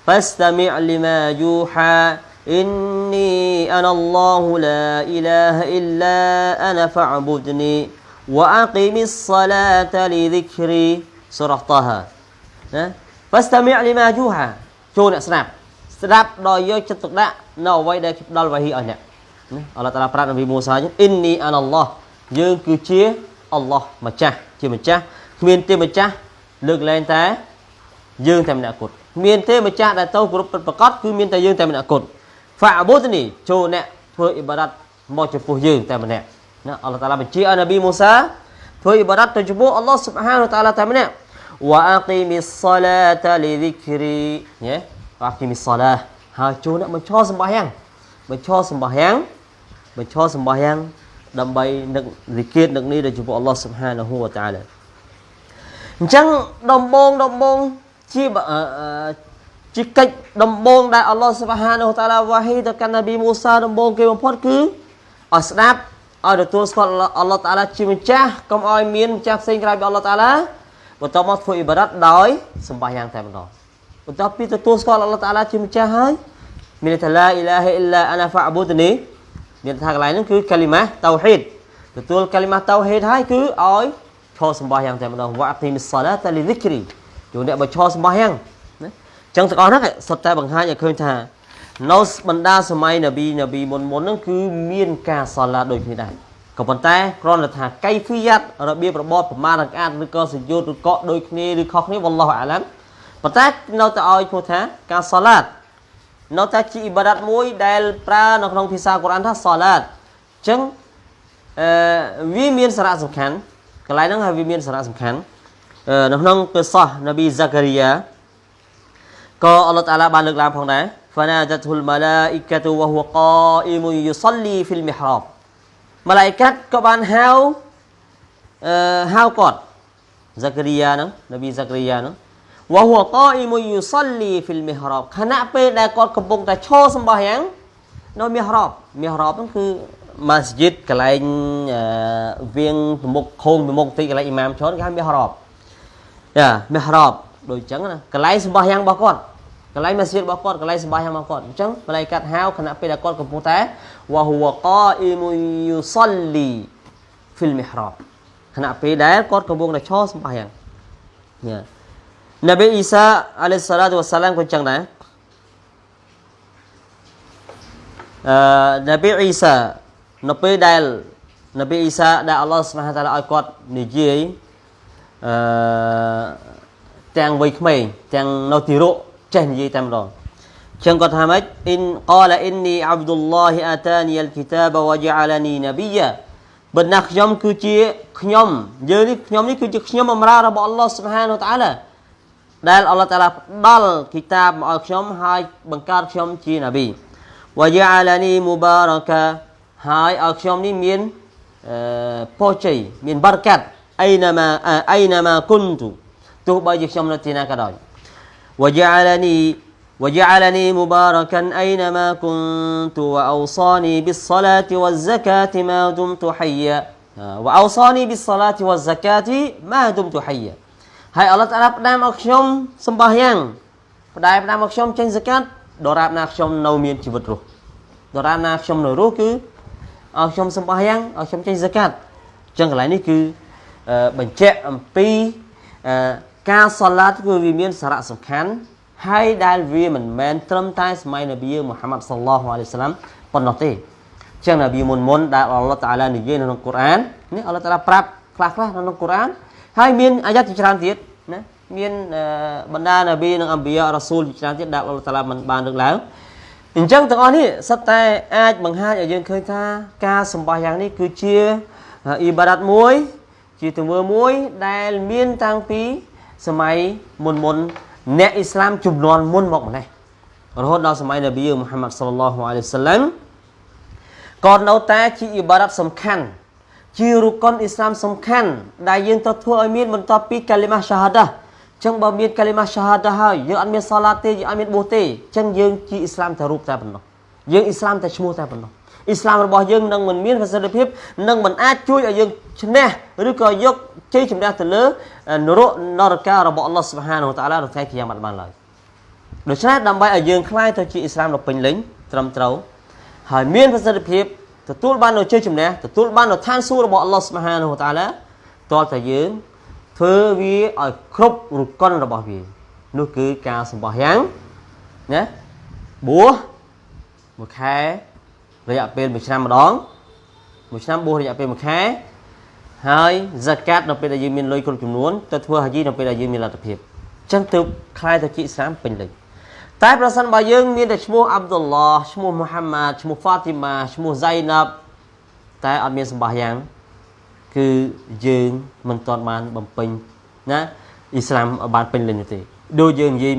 فاستمع لما يوحى إني أنا الله لا إله إلا أنا فاعبدني وأقم الصلاة لذكري سورة طه ណា فاستمع لما يوحى ចូលអ្នកស្ដាប់ស្ដាប់ដោយយកចិត្តទុកដាក់នៅអ្វីដែលផ្ដល់វ៉ាហ៊ីឲ្យអ្នកណាអល់ឡោះតាឡាប្រាប់នប៊ីមូសាអ៊ីននីអានអល់ឡោះយើងគឺជា អល់ឡោះម្ចាស់ជាម្ចាស់គ្មានទេម្ចាស់លើកលែងតែយើងតែម្នាក់គត់មានទេម្ចាស់ដែលទៅគ្រប់ពិតប្រកបគឺមានតែយើងតែម្នាក់គត់ហ្វាអបូតនីចូលអ្នកធ្វើអ៊ីបាដាតមកចំពោះយើងតែម្នាក់ណាអល់ឡោះតាឡាបញ្ជាឲ្យនប៊ីមូសាធ្វើអ៊ីបាដាតទៅចំពោះអល់ឡោះស៊ុបហានតាឡាតែម្នាក់វ៉ាអគីមីសឡាតាលីឌីគ្រីញ៉េវ៉ាអគីមីសឡាហើយចូលអ្នកបញ្ឈរសម្បាយ៉ាងបញ្ឈរសម្បាយ៉ាងបញ្ឈរសម្បាយ៉ាង ដើម្បីនឹកវិគិតនឹកនេះដល់ចំពោះអល់ឡោះស៊ុបហានហូវតាឡាអញ្ចឹងដំបងដំបងជាជាកិច្ចដំបងដែលអល់ឡោះស៊ុបហានហូតាឡាវ៉ាហ៊ីទៅកាន់នប៊ីមូសាដំបងគេបំផុតគឺឲ្យស្ដាប់ឲ្យទទួលស្គាល់អល់ឡោះតាឡាជាម្ចាស់កុំឲ្យមានម្ចាស់ផ្សេងក្រៅពីអល់ឡោះតាឡាបន្ទាប់មកធ្វើអ៊ីបារ៉ាត់ដោយសម្បាយ៉ាងតែម្ដងបន្ទាប់ពីទទួលស្គាល់អល់ឡោះតាឡាជាម្ចាស់ហើយមានថាឡាអ៊ីឡាហិអ៊ីឡាអាណាហ្វាអប៊ូតនី មានថាកន្លែងហ្នឹងគឺកាលីម៉ាតៅហ៊ីដទទួលកាលីម៉ាតៅហ៊ីដហើយគឺឲ្យឈរសម្បាយ៉ាងតែម្ដងវ៉ាទីមីសឡាតាលីឌីគ្រីជួនអ្នកបើឈរសម្បាយ៉ាងណាចឹងទាំងអស់ហ្នឹងសុទ្ធតែបង្ហាញឲ្យឃើញថានៅបណ្ដាសម័យនប៊ីនប៊ីមុនមុនហ្នឹងគឺមានការសាឡាដូចគ្នាដែរក៏ប៉ុន្តែគ្រាន់តែថាកៃហ្វីយ៉ាត់របៀបរបបប្រមាណរកាតឬក៏សយុទ្ធឬក៏ដូចគ្នាឬខុសគ្នាវ៉ាឡោះអាឡាំប៉ុន្តែនៅតែឲ្យឈ្មោះថាការសាឡាត នៅតែជាអ៊ីបាដាតមួយដែលប្រើនៅក្នុងភាសាកូរ៉ានថាសាឡាតអញ្ចឹងអឺវាមានសារៈសំខាន់កន្លែងហ្នឹងហើយវាមានសារៈសំខាន់នៅក្នុងកិសោះនប៊ីហ្សាការីយ៉ាក៏អល់ឡោះតាឡាបានលើកឡើងផងដែរ fanadatul malaikatu wa huwa qa'imun yusalli fil mihrab ម៉ាឡៃកាត់ក៏បានហៅអឺហៅគាត់ហ្សាការីយ៉ាហ្នឹងនប៊ីហ្សាការីយ៉ាហ្នឹង វ៉ាហួរកាអ៊ីមុយូសលីហ្វីលមីហ្រាប់ខណៈពេលដែលគាត់កំពុងតែឈរសម្បោះយ៉ាងនៅមីហ្រាប់មីហ្រាប់ហ្នឹងគឺម៉ាស្ជីតកន្លែងវៀងប្រមុខខោងប្រមុខទីកន្លែងអ៊ីម៉ាមឈរគេហៅមីហ្រាប់យ៉ាមីហ្រាប់ដូចអញ្ចឹងណាកន្លែងសម្បោះយ៉ាងរបស់គាត់កន្លែងម៉ាស្ជីតរបស់គាត់កន្លែងសម្បោះយ៉ាងរបស់គាត់អញ្ចឹងម្លាយកាត់ហៅខណៈពេលដែលគាត់កំពុងតែវ៉ាហួរកាអ៊ីមុយូសលីហ្វីលមីហ្រាប់ខណៈពេលដែលគាត់កំពុងតែឈរសម្បោះយ៉ាងយ៉ា Nabi Isa alaihi salatu wassalam cũng chẳng ដែរអឺ Nabi Isa នៅពេលដែល Nabi Isa ដែល Allah Subhanahu wa taala ឲ្យគាត់និយាយអឺទាំងវ័យក្មេងទាំងនៅទីរកចេះនិយាយតែម្ដងចឹងគាត់ថាម៉េច in qala inni abdullah atani alkitab wa ja'alani nabiyya បើណាខ្ញុំគឺជាខ្ញុំយើងនេះខ្ញុំនេះគឺជាខ្ញុំបម្រើរបស់ Allah Subhanahu wa taala ដែលអល់ឡោះតាឡាផ្ដល់គីតាបមកឲ្យខ្ញុំហើយបង្កើតខ្ញុំជាណាប៊ីវយ៉ាអាឡានីមូបារកាហើយឲ្យខ្ញុំនេះមានអឺពរជ័យមានបារកាត់អៃណាម៉ាអៃណាម៉ាគុនទូទោះបីជាខ្ញុំនៅទីណាក៏ដោយវយ៉ាអាឡានី وجعلني مباركا أينما كنت وأوصاني بالصلاة والزكاة ما دمت حيا وأوصاني بالصلاة والزكاة ما دمت حيا ហើយអល់ឡោះតាឡាផ្ដាំឲ្យខ្ញុំសម្បោះយ៉ាងផ្ដាំផ្ដាំឲ្យខ្ញុំចេញសកាត់ដរាបណាខ្ញុំនៅមានជីវិតរស់ដរាបណាខ្ញុំនៅរស់គឺឲ្យខ្ញុំសម្បោះយ៉ាងឲ្យខ្ញុំចេញសកាត់អញ្ចឹងកន្លែងនេះគឺបញ្ជាក់អំពីការសាឡាតគឺវាមានសារៈសំខាន់ហើយដែលវាមិនមែនត្រឹមតែសម័យនប៊ីមូហាម៉ាត់សល្លោះអាឡៃសាឡាំប៉ុណ្ណោះទេចឹងនប៊ីមុនមុនដែលអល់ឡោះតាឡានិយាយនៅក្នុងកូរ៉ាននេះអល់ឡោះតាឡាប្រាប់ខ្លះខ្លះនៅក្នុងកូរ៉ានហើយមានអាយ៉ាត់ជាច្រើនទៀត ណាមានបណ្ដានប៊ីនិងអំបិយារ៉ាស៊ូលជាច្រើនទៀតដែលអល់ឡោះតាឡាមិនបានលើកឡើងអញ្ចឹងទាំងអស់នេះសិតតែអាចបង្ហាញឲ្យយើងឃើញថាការសម្បាសយ៉ាងនេះគឺជាអ៊ីបារ៉ាត់មួយ ជាទង្វើមួយដែលមានតាំងពីសម័យមុនមុនអ្នកអ៊ីស្លាមចំនួនមុនមកម្លេះរហូតដល់សម័យនប៊ីមូហាម៉ាត់សល្លឡោះអាឡៃសាឡាំក៏នៅតែជាអ៊ីបារ៉ាត់សំខាន់ ជារុកុនអ៊ីស្លាមសំខាន់ដែលយើងត្រូវធ្វើឲ្យមានបន្ទាប់ពីកាលីម៉ាឆាហាដាចឹងបើមានកាលីម៉ាឆាហាដាហើយយើងអត់មានសាឡាទេយើងអត់មានបួសទេចឹងយើងជាអ៊ីស្លាមតែរូបតែប៉ុណ្ណោះយើងអ៊ីស្លាមតែឈ្មោះតែប៉ុណ្ណោះអ៊ីស្លាមរបស់យើងនឹងមិនមានប្រសិទ្ធភាពនឹងមិនអាចជួយឲ្យយើងឈ្នះឬក៏យកជ័យជំនះទៅលើនរកនរការបស់អល់ឡោះសុបហានវតាឡានៅថ្ងៃគីយ៉ាម៉ាត់បានឡើយដូច្នេះដើម្បីឲ្យយើងខ្លាយទៅជាអ៊ីស្លាមដ៏ពេញលេញត្រឹមត្រូវហើយមានប្រសិទ្ធភាព ទទួលបាននូវជ័យជំនះទទួលបាននូវឋានសួគ៌របស់អល់ឡោះស្មហានហូតាឡាតើតែយើងធ្វើវាឲ្យគ្រប់រុកុនរបស់វានោះគឺការសម្បោះយ៉ាងណាបួសមួយខែរយៈពេល1ឆ្នាំម្ដងមួយឆ្នាំបួសរយៈពេល1ខែហើយហ្សាកាតនៅពេលដែលយើងមានលុយគ្រប់ចំនួនទៅធ្វើហាជីនៅពេលដែលយើងមានលទ្ធភាពអញ្ចឹងទើបខ្លាយទៅជាអ៊ីស្លាមពេញលេញ តែប្រសិនបើយើងមានតែឈ្មោះអាប់ឌុលឡោះឈ្មោះមូហាម៉ាត់ឈ្មោះហ្វាទីម៉ាឈ្មោះហ្សៃណាប់តែអត់មានសម្បះយ៉ាង គឺយើងមិនទាន់បានបំពេញណាអ៊ីស្លាមបានពេញលេញទេដូចយើងនិយាយ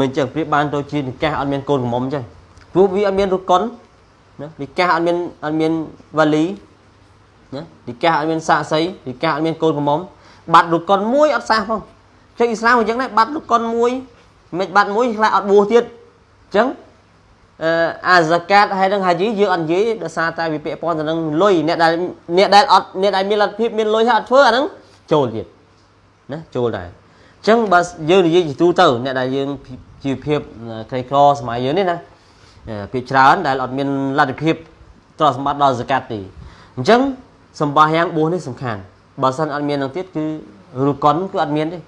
មិនចឹងប្រៀបបានទៅជានិកាសអត់មានកូនកំមុំចឹងព្រោះវាអត់មានរុកុនណានិកាសអត់មានអត់មានវ៉ាលីណានិកាសអត់មានសាក់សីនិកាសអត់មានកូនកំមុំបាត់រុកុនមួយអត់សះផងចឹងអ៊ីស្លាមអញ្ចឹងដែរបាត់រុកុនមួយ មិនបាត់មួយខ្លះអត់បួសទៀតអញ្ចឹងអឺអាហ្សាកាតហើយនឹងហាជីយើងអត់និយាយដោយសារតែវាពាក់ព័ន្ធទៅនឹងលុយអ្នកដែលអ្នកដែលអត់អ្នកដែលមានលទ្ធភាពមានលុយហើយអត់ធ្វើអាហ្នឹងចូលទៀតណាចូលដែរអញ្ចឹងបើយើងនិយាយជាទូទៅអ្នកដែលយើងជីវភាពក្រីក្រសម័យយើងនេះណាភាគច្រើនដែលអត់មានលទ្ធភាពទ្រព្យសម្បត្តិដល់ហ្សាកាតទេអញ្ចឹងសម្បាយ៉ាងបួសនេះសំខាន់បើសិនអត់មាននឹងទៀតគឺរូកុនគឺអត់មានទេ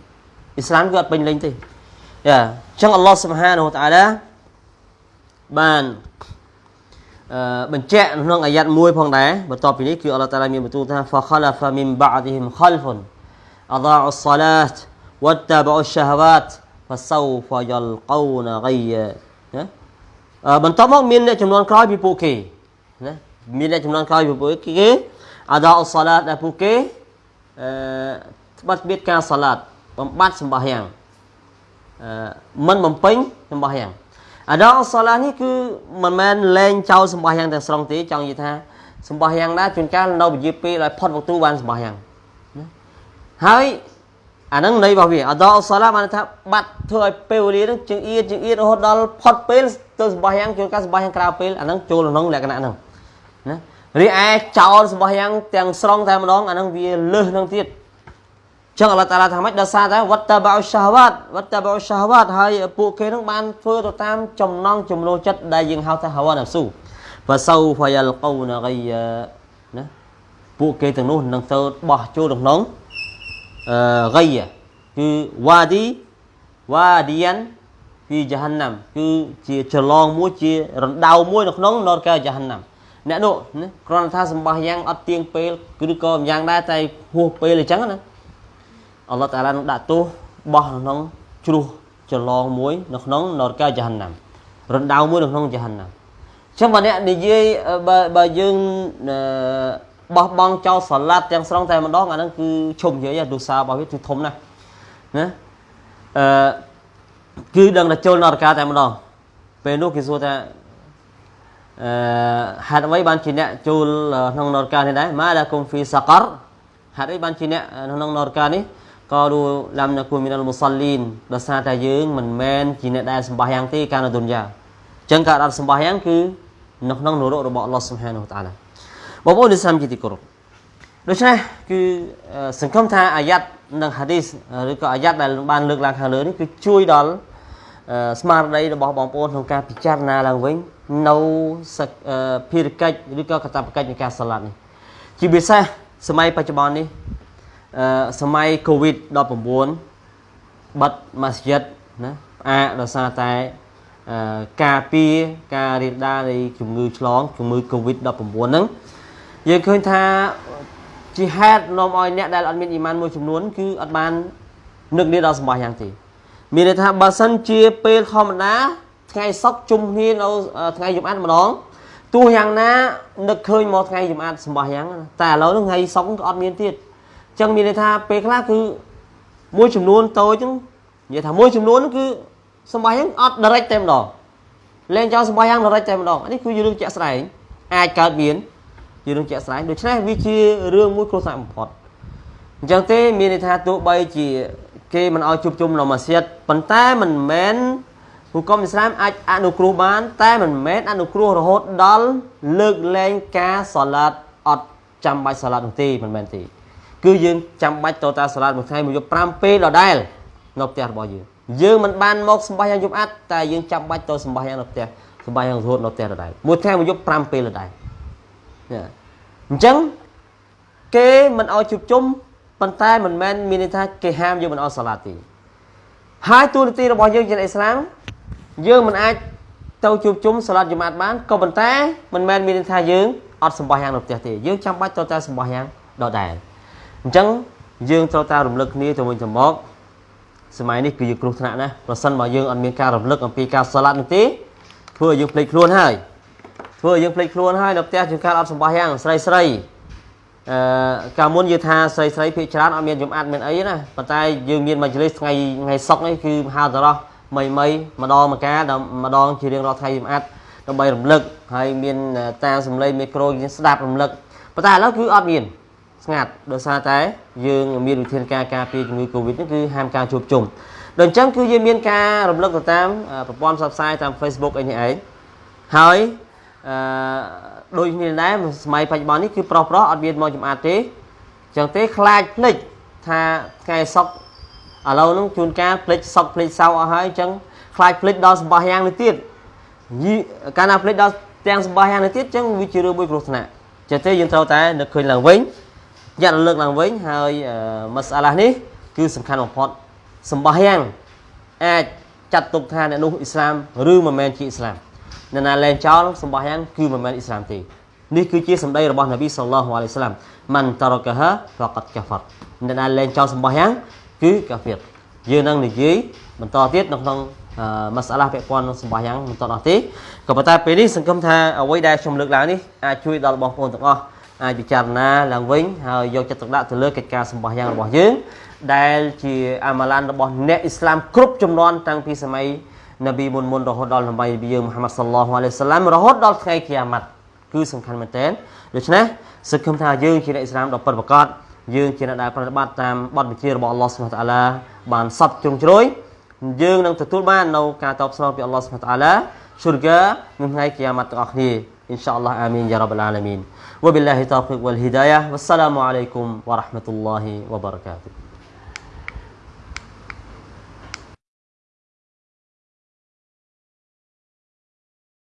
អ៊ីស្លាមគឺអត់ពេញលេញទេ យ៉ាអញ្ចឹងអល់ឡោះសុបហានហូតាឡាបានអឺបញ្ជាក់ក្នុងអាយ៉ាត់មួយផងដែរបន្ទាប់ពីនេះគឺអល់ឡោះតាឡាមានបន្ទូលថា فخلف من بعدهم خلف اضاعوا الصلاه واتبعوا الشهوات فسوف يلقون غيا ណាបន្ទាប់មកមានអ្នកចំនួនក្រោយពីពួកគេណាមានអ្នកចំនួនក្រោយពីពួកគេអាដាអ៊ុសឡាតដែលពួកគេអឺបាត់បៀតការសាឡាតបំបត្តិសម្បាយ៉ាងអ មិនបំពេញសម្បះយ៉ាងអាដោសាឡានេះគឺមិនមែនលែងចោលសម្បះយ៉ាងទាំងស្រុងទេចង់និយាយថាសម្បះយ៉ាងណាជួនកាលនៅពជាពេលឲ្យផុតវកទូបានសម្បះយ៉ាងហើយអាហ្នឹងន័យរបស់វាអដោសាឡាបានថាបាត់ធ្វើឲ្យពេលវេលាហ្នឹងជើងអៀតជើងអៀតរហូតដល់ផុតពេលទៅសម្បះយ៉ាងជួនកាលសម្បះយ៉ាងក្រៅពេលអាហ្នឹងចូលក្នុងលក្ខណៈហ្នឹងណារីឯចោលសម្បះយ៉ាងទាំងស្រុងតែម្ដងអាហ្នឹងវាលើសនឹងទៀត ចឹងអល់ឡោះតាឡាថាម៉េចដោយសារតែវត្តបោសាវ៉ាត់វត្តបោសាវ៉ាត់ហើយពួកគេនឹងបានធ្វើទៅតាមចំណងចំនួនចិត្តដែលយើងហៅថាហវណាស៊ូវសោហ្វយលកូនរៃណាពួកគេទាំងនោះនឹងទៅបោះចូលក្នុងអឺរៃគឺវ៉ាឌីវ៉ាឌីយ៉ានពីយ៉ាហាន់ណាំគឺជាចលងមួយជារណ្ដៅមួយនៅក្នុងនរកែយ៉ាហាន់ណាំអ្នកនោះគ្រាន់តែថាសម្បោះយ៉ាងអត់ទៀងពេលឬក៏យ៉ាងដែរតែហួសពេលអញ្ចឹងណា អល់ឡោះតាឡានឹងដាក់ទោសបោះក្នុងជ្រោះច្រឡងមួយនៅក្នុងនរកាජហন্নাំរណ្ដៅមួយនៅក្នុងජហន្ណាំអញ្ចឹងបើអ្នកនិយាយបើបើយើងបោះបង់ចោលសាឡាត់ទាំងស្រុងតែម្ដងអាហ្នឹងគឺឈុំនិយាយទូសារបស់វាគឺធំណាស់ណាអឺគឺដឹងតែចូលនរកាតែម្ដងពេលនោះគេសួរថាអឺហេតុអ្វីបានជាអ្នកចូលក្នុងនរកានេះដែរម៉ាឡាគុំហ្វីសាករហេតុអីបានជាអ្នកក្នុងនរកានេះ ក៏រូឡាំណាគូមីនលមូសាលីនដោយសារតែយើងមិនមែនជាអ្នកដែលសម្បះយ៉ាងទេកាលនៅទុនយ៉ាអញ្ចឹងការអត់សម្បះយ៉ាងគឺនៅក្នុងនរករបស់អល់ឡោះសុបហានតាឡាបងប្អូនដែលសាមជាទីគោរពដូច្នេះគឺសង្ឃឹមថាអាយ៉ាត់និងហាឌីសឬក៏អាយ៉ាត់ដែលបានលើកឡើងខាងលើនេះគឺជួយដល់ស្មារតីរបស់បងប្អូនក្នុងការពិចារណាឡើងវិញនៅភារកិច្ចឬក៏កាតព្វកិច្ចនៃការសាឡាត់នេះជាពិសេសសម័យបច្ចុប្បន្ននេះអឺ សម័យ COVID-19 បិទម៉ាស្យិតណាផ្អាកដោយសារតែអឺការពារការរាលដាលនៃជំងឺឆ្លងជំងឺ COVID-19 ហ្នឹងយើងឃើញថាជាហេតុនាំឲ្យអ្នកដែលអត់មានអ៊ីម៉ានមួយចំនួនគឺអត់បាននឹកនេះដល់សម្បះយ៉ាងទេមានន័យថាបើសិនជាពេលធម្មតាថ្ងៃសុកជុំគ្នានៅថ្ងៃយប់អានម្ដងទោះយ៉ាងណានឹកឃើញមកថ្ងៃចំអាតសម្បះយ៉ាងតែឥឡូវហ្នឹងថ្ងៃសុកក៏អត់មានទៀតអញ្ចឹងមានន័យថាពេលខ្លះគឺមួយចំនួនតូចហ្នឹងនិយាយថាមួយចំនួនគឺសម្បះយ៉ាងអត់ direct តែម្ដងលែងចោលសម្បះយ៉ាង direct តែម្ដងនេះគឺជារឿងជាក់ស្ដែងអាចកើតមានជារឿងជាក់ស្ដែងដូច្នេះវាជារឿងមួយគ្រោះថ្នាក់បំផុតអញ្ចឹងទេមានន័យថាទោះបីជាគេមិនឲ្យជួបជុំនៅម៉ាស៊ីតប៉ុន្តែមិនមែនហុគមអ៊ីស្លាមអាចអនុគ្រោះបាន តែមិនមែនអនុគ្រោះរហូតដល់លើកលែងការសាឡាត់អត់ចាំបាច់សាឡាត់នោះទេមិនមែនទេ គឺយើងចាំបាច់តតាសាឡាត់មួយថ្ងៃមួយយប់5ពេលដដែលនៅផ្ទះរបស់យើងយើងមិនបានមកសម្បាយ៉ាងយប់អាត់តែយើងចាំបាច់ទៅសម្បាយ៉ាងនៅផ្ទះសម្បាយ៉ាងរហូតនៅផ្ទះដដែលមួយថ្ងៃមួយយប់5ពេលដដែលអញ្ចឹងគេមិនឲ្យជួបជុំប៉ុន្តែមិនមែនមានន័យថាគេហាមយើងមិនឲ្យសាឡាត់ទេហើយទូនាទីរបស់យើងជាអ៊ីស្លាមយើងមិនអាចទៅជួបជុំសាឡាត់យម៉ាត់បានក៏ប៉ុន្តែមិនមែនមានន័យថាយើងអត់សម្បះយ៉ាងនៅផ្ទះទេយើងចាំបាច់ត្រូវតែសម្បះយ៉ាងដដែល អញ្ចឹងយើងត្រូវតែរំលឹកគ្នាទៅវិញទៅមកសម័យនេះគឺយើងគ្រោះថ្នាក់ណាស់ប្រសិនបើយើងអត់មានការរំលឹកអំពីការសាឡាត់នោះទេធ្វើឲ្យយើងភ្លេចខ្លួនហើយធ្វើឲ្យយើងភ្លេចខ្លួនហើយនៅផ្ទះជាការអត់សម្បះយ៉ាងស្រីស្រីអឺកាលមុនយើងថាស្រីស្រីភាគច្រើនអត់មានយំអាត់មានអីណាប៉ុន្តែយើងមានមួយជលិសថ្ងៃថ្ងៃសុកនេះគឺមហាតរោះមីមីម្ដងម្កាម្ដងជារៀងរាល់ថ្ងៃយំអាត់ដើម្បីរំលឹកហើយមានតាមសំឡេងមីក្រូយើងស្ដាប់រំលឹកប៉ុន្តែឥឡូវគឺអត់មាន ស្ងាត់ដោយសារតែយើងមានវិធានការការពារជំងឺ Covid នេះគឺហាមការជួបជុំដូចអញ្ចឹងគឺយើងមានការរំលឹកទៅតាមប្រព័ន្ធផ្សព្វផ្សាយតាម Facebook អីនេះឯងហើយអឺដូចនេះដែរសម័យបច្ចុប្បន្ននេះគឺប្រុសប្រុសអត់មានមកចំអាតទេអញ្ចឹងទេខ្លាចភ្លេចថាថ្ងៃសុកឥឡូវហ្នឹងជួនកាលភ្លេចសុកភ្លេចសៅអស់ហើយអញ្ចឹងខ្លាចភ្លេចដល់សម្បះយ៉ាងនេះទៀតកាលណាភ្លេចដល់ទាំងសម្បះយ៉ាងនេះទៀតអញ្ចឹងវាជារឿងមួយគ្រោះថ្នាក់ចឹងទេយើងត្រូវតែនឹកឃើញឡើងវិញ យ៉ាត់លើកឡើងវិញហើយមសាឡានេះគឺសំខាន់បំផុតសម្បះយ៉ាងអាចចាត់ទុកថាអ្នកនោះអ៊ីស្លាមឬមិនមែនជាអ៊ីស្លាមអ្នកណាលែងចោលសម្បះយ៉ាងគឺមិនមែនអ៊ីស្លាមទេនេះគឺជាសម្ដីរបស់នប៊ីសល្លោះអាឡៃសាឡាមម៉ាន់តារកាហាហ្វាកាត់កាហ្វាត់អ្នកណាលែងចោលសម្បះយ៉ាងគឺកាហ្វៀតយើងនឹងនិយាយបន្តទៀតនៅក្នុងមសាឡាពាក់ព័ន្ធនឹងសម្បះយ៉ាងបន្តអស់ទេក៏ប៉ុន្តែពេលនេះសង្ឃឹមថាអ្វីដែលខ្ញុំលើកឡើងនេះអាចជួយដល់បងប្អូនទាំងអស់ អាចពិចារណាឡើងវិញហើយយកចិត្តទុកដាក់ទៅលើកិច្ចការសម្បោះយ៉ាងរបស់យើង ដែលជាអាម៉ាឡានរបស់អ្នកអ៊ីស្លាមគ្រប់ចំនួនតាំងពីសម័យនប៊ីមុនមុនរហូតដល់សម័យនប៊ីយើងមហាម៉ាត់សល្លោះអាឡៃសាឡាមរហូតដល់ថ្ងៃគីយ៉ាម៉ាត់គឺសំខាន់មែនទែនដូច្នេះសឹកគំថាយើងជាអ្នកអ៊ីស្លាមដ៏ពិតប្រាកដយើងជាអ្នកដែលប្រតិបត្តិតាមបទបញ្ជារបស់អល់ឡោះសុបហានតាឡាបានសពជ្រុងជ្រោយយើងនឹងទទួលបាននៅការតបស្នងពីអល់ឡោះសុបហានតាឡាស៊ុរហ្គានៅថ្ងៃគីយ៉ាម៉ាត់ទាំងអស់គ្នា إن شاء الله آمين يا رب العالمين. وبالله التوفيق والهداية. والسلام عليكم ورحمة الله وبركاته.